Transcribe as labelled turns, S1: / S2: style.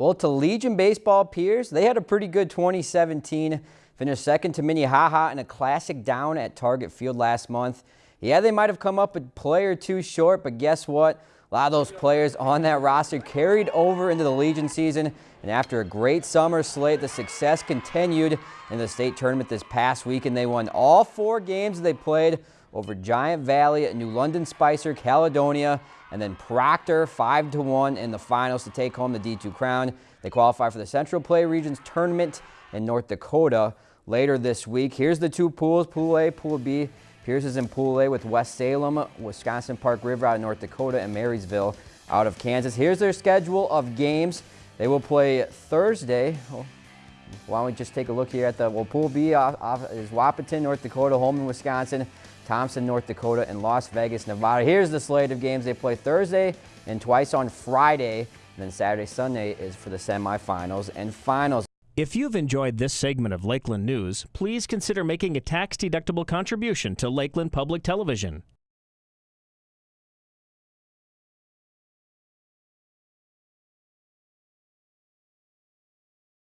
S1: Well, to Legion Baseball Pierz, they had a pretty good 2017. Finished second to Minnehaha in a classic down at Target Field last month. Yeah, they might have come up a player two short, but guess what? A lot of those players on that roster carried over into the Legion season, and after a great summer slate, the success continued in the state tournament this past week, and they won all four games they played over Giant Valley, at New London Spicer, Caledonia, and then Proctor 5 to 1 in the finals to take home the D2 crown. They qualify for the Central Play Regions tournament in North Dakota later this week. Here's the two pools, Pool A, Pool B. Pierz is in Pool A with West Salem, Wisconsin Park River out of North Dakota, and Marysville out of Kansas. Here's their schedule of games. They will play Thursday. Oh, Why don't we just take a look here at the, well, Pool B off, off is Wahpeton, North Dakota, Holmen, Wisconsin, Thompson, North Dakota, and Las Vegas, Nevada. Here's the slate of games. They play Thursday and twice on Friday. And then Saturday, Sunday is for the semifinals and finals.
S2: If you've enjoyed this segment of Lakeland News, please consider making a tax-deductible contribution to Lakeland Public Television.